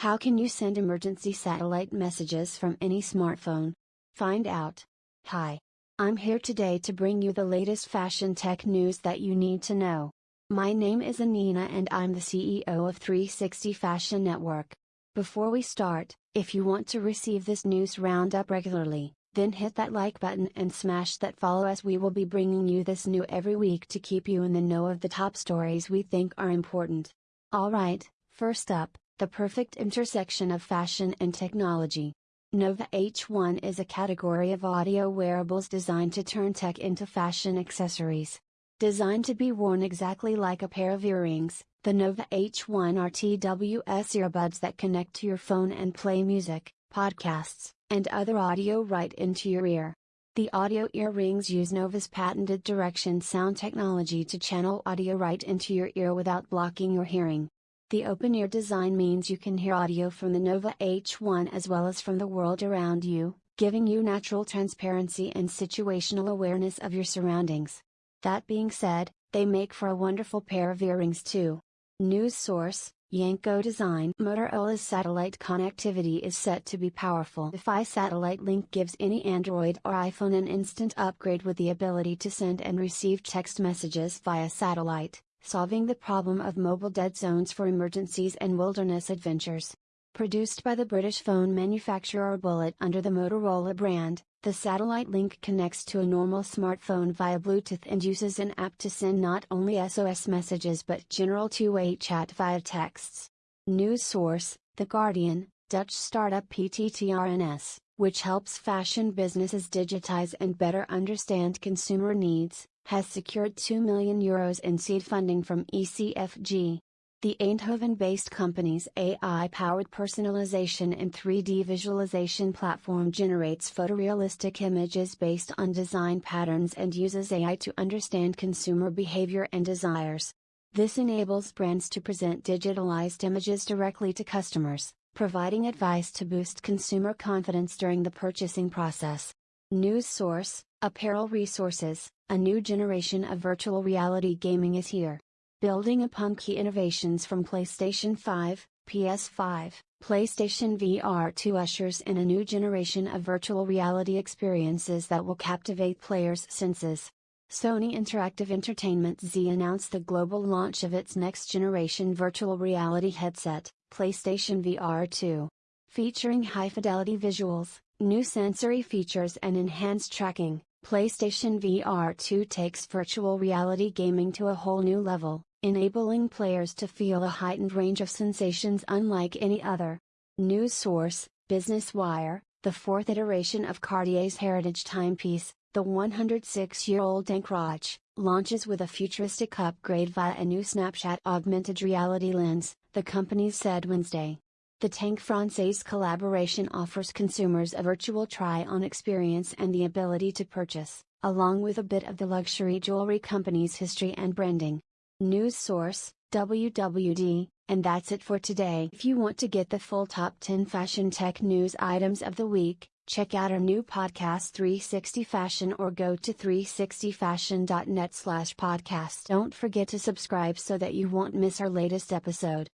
How can you send emergency satellite messages from any smartphone? Find out. Hi. I'm here today to bring you the latest fashion tech news that you need to know. My name is Anina and I'm the CEO of 360 Fashion Network. Before we start, if you want to receive this news roundup regularly, then hit that like button and smash that follow as we will be bringing you this new every week to keep you in the know of the top stories we think are important. Alright, first up, the perfect intersection of fashion and technology. Nova H1 is a category of audio wearables designed to turn tech into fashion accessories. Designed to be worn exactly like a pair of earrings, the Nova H1 are TWS earbuds that connect to your phone and play music, podcasts, and other audio right into your ear. The audio earrings use Nova's patented direction sound technology to channel audio right into your ear without blocking your hearing. The open ear design means you can hear audio from the Nova H1 as well as from the world around you, giving you natural transparency and situational awareness of your surroundings. That being said, they make for a wonderful pair of earrings too. News source Yanko Design Motorola's satellite connectivity is set to be powerful. Defy satellite link gives any Android or iPhone an instant upgrade with the ability to send and receive text messages via satellite, solving the problem of mobile dead zones for emergencies and wilderness adventures. Produced by the British phone manufacturer Bullitt under the Motorola brand, the satellite link connects to a normal smartphone via Bluetooth and uses an app to send not only SOS messages but general two-way chat via texts. News source, The Guardian, Dutch startup PTTRNS, which helps fashion businesses digitize and better understand consumer needs, has secured 2 million euros in seed funding from ECFG. The Eindhoven based company's AI powered personalization and 3D visualization platform generates photorealistic images based on design patterns and uses AI to understand consumer behavior and desires. This enables brands to present digitalized images directly to customers, providing advice to boost consumer confidence during the purchasing process. News source Apparel Resources A new generation of virtual reality gaming is here. Building upon key innovations from PlayStation 5, PS5, PlayStation VR 2 ushers in a new generation of virtual reality experiences that will captivate players' senses. Sony Interactive Entertainment Z announced the global launch of its next generation virtual reality headset, PlayStation VR 2. Featuring high fidelity visuals, new sensory features, and enhanced tracking, PlayStation VR 2 takes virtual reality gaming to a whole new level enabling players to feel a heightened range of sensations unlike any other. News source, Business Wire, the fourth iteration of Cartier's heritage timepiece, the 106-year-old Encroche, launches with a futuristic upgrade via a new Snapchat augmented reality lens, the company said Wednesday. The Tank Francaise collaboration offers consumers a virtual try-on experience and the ability to purchase, along with a bit of the luxury jewelry company's history and branding. News source, WWD, and that's it for today. If you want to get the full top 10 fashion tech news items of the week, check out our new podcast 360 Fashion or go to 360fashion.net slash podcast. Don't forget to subscribe so that you won't miss our latest episode.